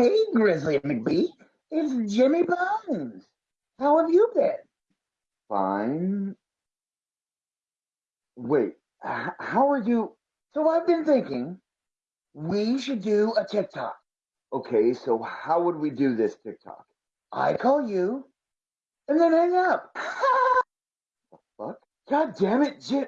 Hey, Grizzly McBee. It's Jimmy Bones. How have you been? Fine. Wait, how are you? So I've been thinking we should do a TikTok. Okay, so how would we do this TikTok? I call you and then hang up. the fuck? God damn it, Jim.